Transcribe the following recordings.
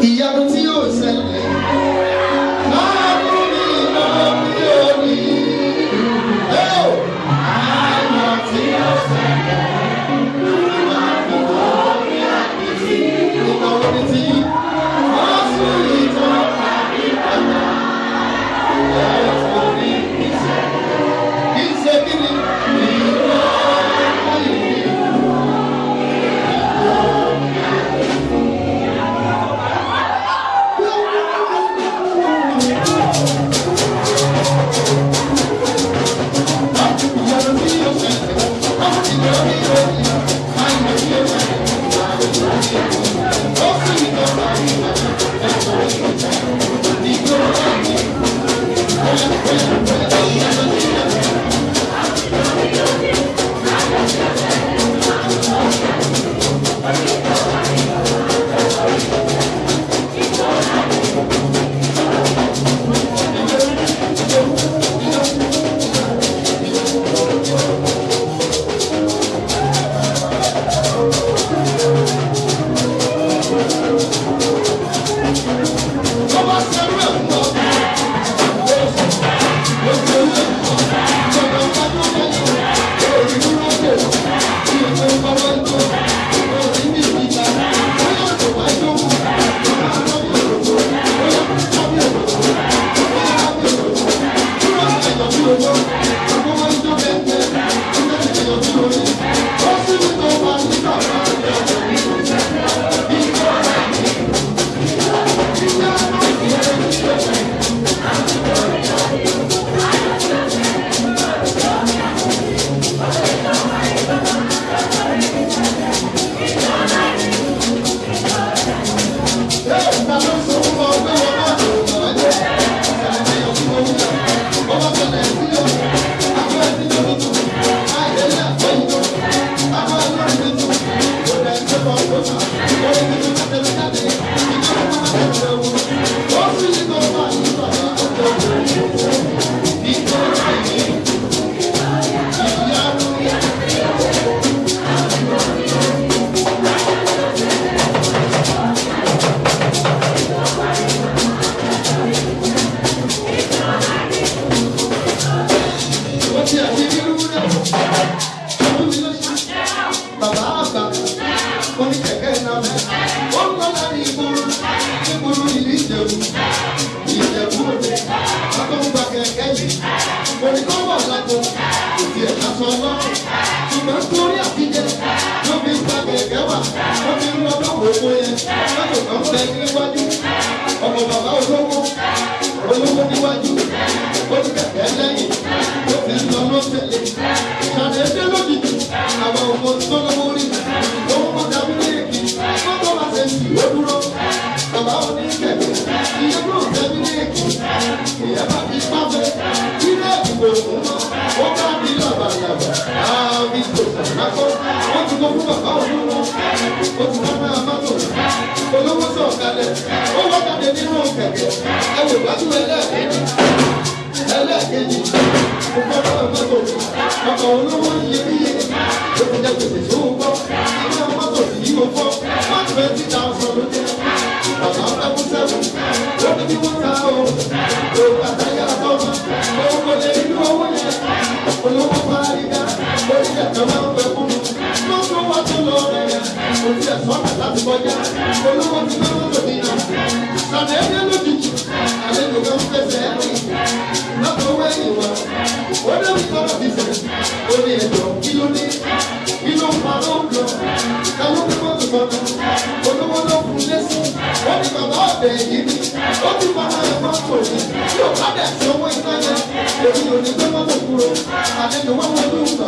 И я бы mo ní kó wọ̀ lọ́gbọ̀ kò sí ẹ̀ka sọ lọ́rùn ṣùgbọ́n torí àtijọ́ wọ́n fi ń ta gẹ̀gẹ́ wà wọ́n fi ń lọ lọ́wọ́ owó yẹn lọ́dún kan bẹ́ẹ̀ lọ fún bàbá olówó oṣù wọn máa má lò olówó sọ̀kalẹ̀ ó wọ́kàdé nínú kẹ̀kẹ́ ẹ wò wájú ẹlẹ́ẹ̀kejì ẹlẹ́ẹ̀kejì kò fọ́ bàbá mọ́tò bàbá olówó yẹ bí yẹ òkùnjẹ gbèsè tó ń bọ́ ilé mọ́tò yìí ò fọ́ one twenty thousand ló jẹ́ bàbá ọ̀dàkùn sẹ́wọ̀n ó ní kí wọ́n ta o òkú àtàyà àtọ́mọ òun kò lè rí owó yẹn olówó parí ká lórí ẹ̀tọ́ náà kò tí ẹ̀ sọ́nà láti kọjá olówó ti gbé mọ́tò nínà lọ́nà ẹgbẹ́ lójijì àlejò kan fẹsẹ̀ ẹ̀rìn lọ́kọ̀ owó ẹ̀yìn wa ó lé mi sọ̀rọ̀ bìsẹ̀ ó ní ẹ̀jọ̀ kí ló ní kí ló ń pa ló ń lọ káwọn gbé mọ́tò kọ̀ọ̀kan olówó ló kún lẹ́sìn ó ní bàbá ọ̀bẹ yìí ni ó ti pa ara ẹ̀kọ́ kò ní tí ò bá dẹ̀ sí owó ìtọ́jà èmi ò ní gbé mọ́tò kúrò àlejò wọn wọlé ògbà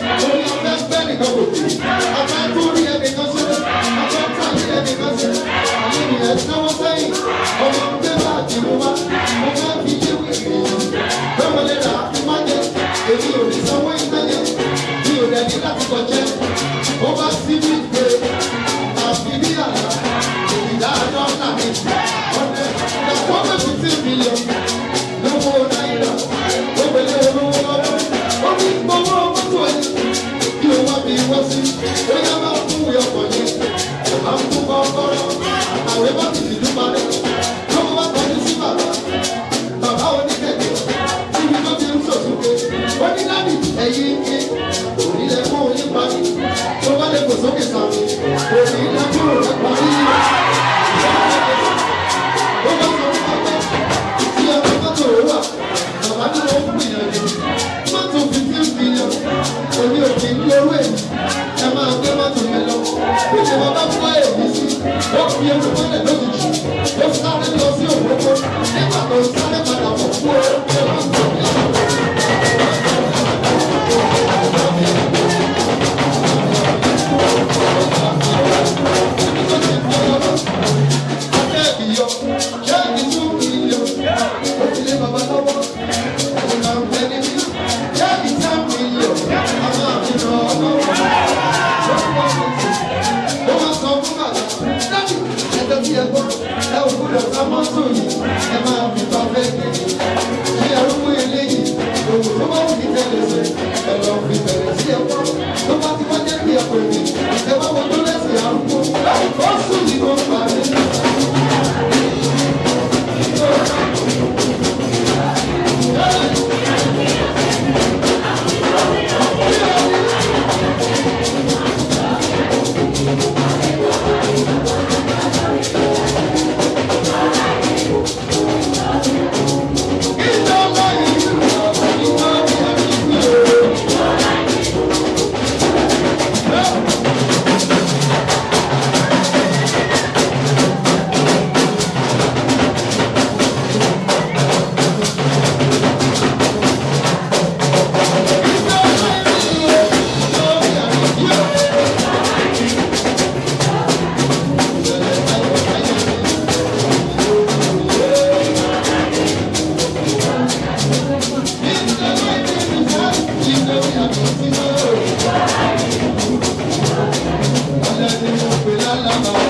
Orí ọ̀fẹ́ gbẹ́ nìkan kò sí. Ọ̀fẹ́ tún rí ẹnìkan sí. Ọ̀fẹ́ tàbí ẹnìkan sí. Àmì ìyẹn náwó sẹ́yìn. Ọmọ ń gbé bá àdìmú wá. Mo fẹ́ fi ṣé wí sí. Bẹ́ẹ̀ mo lè rà á fún májẹ. Èmi ò ní sanwó ìtẹ́jẹ. Mi ò rẹ̀ ní láti kọjá. Ó bá sí mi gbé. assim, não é 연습